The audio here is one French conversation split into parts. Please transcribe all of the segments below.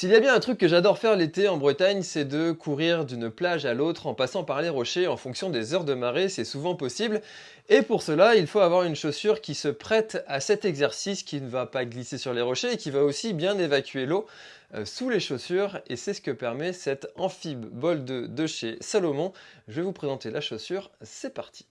S'il y a bien un truc que j'adore faire l'été en Bretagne, c'est de courir d'une plage à l'autre en passant par les rochers en fonction des heures de marée, c'est souvent possible. Et pour cela, il faut avoir une chaussure qui se prête à cet exercice, qui ne va pas glisser sur les rochers et qui va aussi bien évacuer l'eau euh, sous les chaussures. Et c'est ce que permet cette Amphib Bol 2 de chez Salomon. Je vais vous présenter la chaussure, c'est parti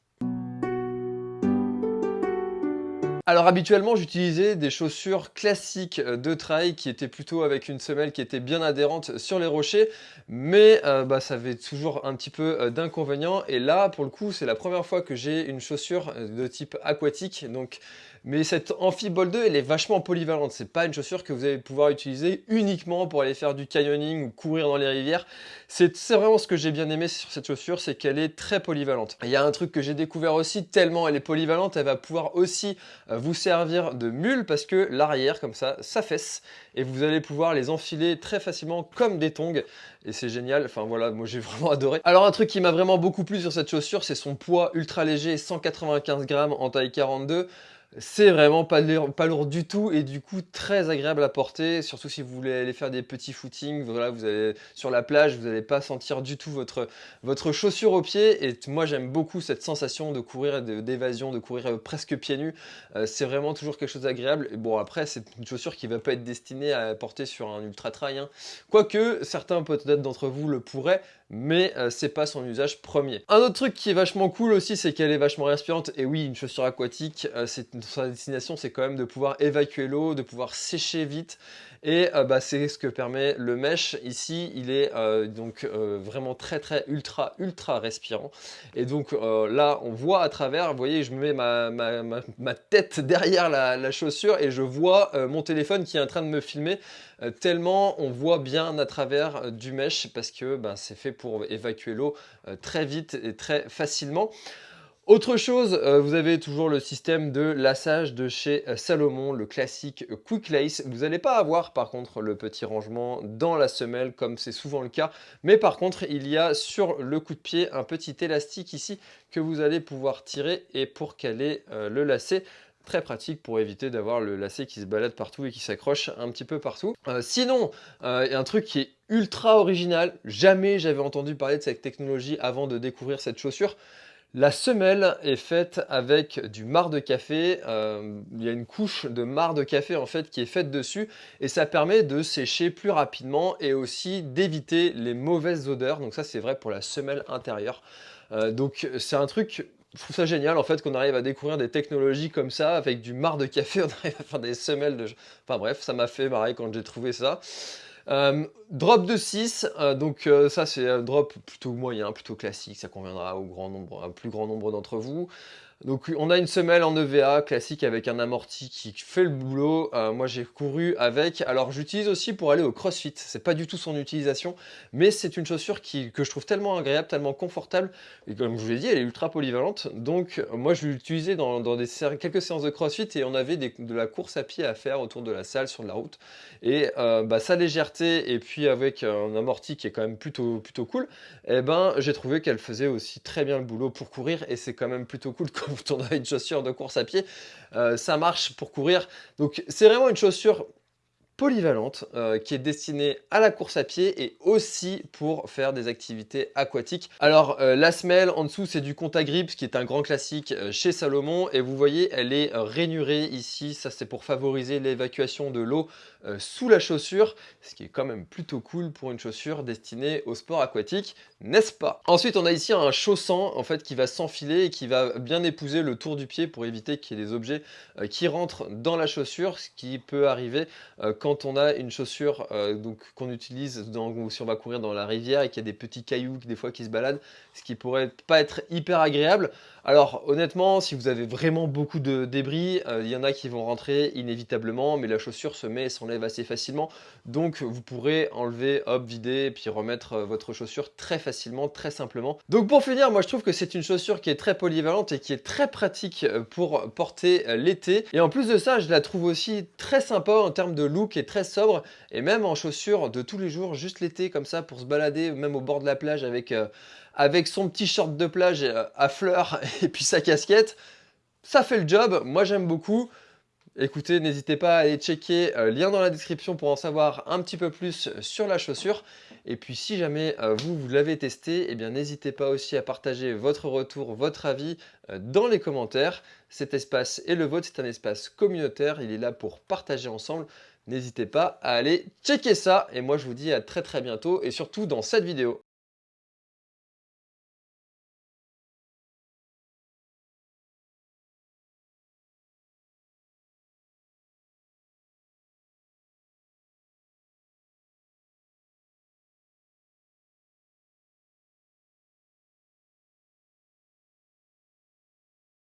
Alors habituellement j'utilisais des chaussures classiques euh, de trail qui étaient plutôt avec une semelle qui était bien adhérente sur les rochers. Mais euh, bah, ça avait toujours un petit peu euh, d'inconvénients et là pour le coup c'est la première fois que j'ai une chaussure de type aquatique. Donc mais cette Amphibol 2 elle est vachement polyvalente c'est pas une chaussure que vous allez pouvoir utiliser uniquement pour aller faire du canyoning ou courir dans les rivières c'est vraiment ce que j'ai bien aimé sur cette chaussure c'est qu'elle est très polyvalente il y a un truc que j'ai découvert aussi tellement elle est polyvalente elle va pouvoir aussi vous servir de mule parce que l'arrière comme ça s'affaisse et vous allez pouvoir les enfiler très facilement comme des tongs et c'est génial, enfin voilà, moi j'ai vraiment adoré. Alors un truc qui m'a vraiment beaucoup plu sur cette chaussure, c'est son poids ultra léger, 195 grammes en taille 42. C'est vraiment pas lourd, pas lourd du tout et du coup très agréable à porter, surtout si vous voulez aller faire des petits footings, voilà, vous allez sur la plage, vous n'allez pas sentir du tout votre, votre chaussure au pied et moi j'aime beaucoup cette sensation de courir d'évasion, de, courir euh, presque pieds nus, euh, c'est vraiment toujours quelque chose d'agréable. Et bon après c'est une chaussure qui va pas être destinée à porter sur un ultra trail, hein. quoique certains peut-être d'entre vous le pourraient, mais euh, c'est pas son usage premier. Un autre truc qui est vachement cool aussi, c'est qu'elle est vachement respirante. Et oui, une chaussure aquatique, euh, sa destination, c'est quand même de pouvoir évacuer l'eau, de pouvoir sécher vite. Et euh, bah, c'est ce que permet le mesh. Ici, il est donc vraiment très très ultra ultra respirant. Et donc là, on voit à travers, vous voyez, je mets ma, tête derrière la, chaussure et je vois mon téléphone qui est en train de me filmer tellement on voit bien à travers du mesh parce que ben, c'est fait pour évacuer l'eau euh, très vite et très facilement. Autre chose, euh, vous avez toujours le système de lassage de chez euh, Salomon, le classique Quick Lace. Vous n'allez pas avoir par contre le petit rangement dans la semelle comme c'est souvent le cas. Mais par contre, il y a sur le coup de pied un petit élastique ici que vous allez pouvoir tirer et pour caler le lacet très pratique pour éviter d'avoir le lacet qui se balade partout et qui s'accroche un petit peu partout. sinon, a un truc qui est ultra original. Jamais j'avais entendu parler de cette technologie avant de découvrir cette chaussure. La semelle est faite avec du marc de café, euh, il y a une couche de marc de café en fait qui est faite dessus et ça permet de sécher plus rapidement et aussi d'éviter les mauvaises odeurs, donc ça c'est vrai pour la semelle intérieure. Euh, donc c'est un truc je trouve ça génial en fait qu'on arrive à découvrir des technologies comme ça avec du marc de café, on arrive à faire des semelles de... Enfin bref, ça m'a fait marrer quand j'ai trouvé ça. Euh, drop de 6, euh, donc euh, ça c'est un drop plutôt moyen, plutôt classique, ça conviendra au grand nombre, un plus grand nombre d'entre vous. Donc on a une semelle en EVA classique avec un amorti qui fait le boulot. Euh, moi j'ai couru avec. Alors j'utilise aussi pour aller au crossfit. C'est pas du tout son utilisation, mais c'est une chaussure qui, que je trouve tellement agréable, tellement confortable. Et comme je vous l'ai dit, elle est ultra polyvalente. Donc moi je l'utilisais dans, dans quelques séances de crossfit et on avait de la course à pied à faire autour de la salle sur la route. Et euh, bah, sa légèreté et puis avec un amorti qui est quand même plutôt, plutôt cool, eh ben j'ai trouvé qu'elle faisait aussi très bien le boulot pour courir et c'est quand même plutôt cool on a une chaussure de course à pied, euh, ça marche pour courir. Donc c'est vraiment une chaussure polyvalente euh, qui est destinée à la course à pied et aussi pour faire des activités aquatiques. Alors euh, la semelle en dessous c'est du Contagrip qui est un grand classique chez Salomon. Et vous voyez elle est rainurée ici, ça c'est pour favoriser l'évacuation de l'eau sous la chaussure, ce qui est quand même plutôt cool pour une chaussure destinée au sport aquatique n'est-ce pas? Ensuite, on a ici un chaussant en fait qui va s'enfiler et qui va bien épouser le tour du pied pour éviter qu'il y ait des objets euh, qui rentrent dans la chaussure, ce qui peut arriver euh, quand on a une chaussure euh, donc qu'on utilise dans, si on va courir dans la rivière et qu'il y a des petits cailloux des fois qui se baladent, ce qui pourrait pas être hyper agréable. Alors honnêtement, si vous avez vraiment beaucoup de débris, il y en a qui vont rentrer inévitablement, mais la chaussure se met et s'enlève assez facilement, donc vous pourrez enlever, hop, vider, et puis remettre votre chaussure très facilement très simplement. Donc pour finir, moi je trouve que c'est une chaussure qui est très polyvalente et qui est très pratique euh, pour porter euh, l'été. Et en plus de ça, je la trouve aussi très sympa en termes de look très sobre. Et même en chaussure de tous les jours, juste l'été comme ça pour se balader, même au bord de la plage avec, euh, avec son petit short de plage à fleurs et puis sa casquette. Ça fait le job, moi j'aime beaucoup. Écoutez, n'hésitez pas à aller checker, euh, lien dans la description pour en savoir un petit peu plus sur la chaussure. Et puis si jamais euh, vous, vous l'avez testé, eh bien n'hésitez pas aussi à partager votre retour, votre avis euh, dans les commentaires. Cet espace est le vôtre, c'est un espace communautaire, il est là pour partager ensemble. N'hésitez pas à aller checker ça et moi je vous dis à très très bientôt et surtout dans cette vidéo.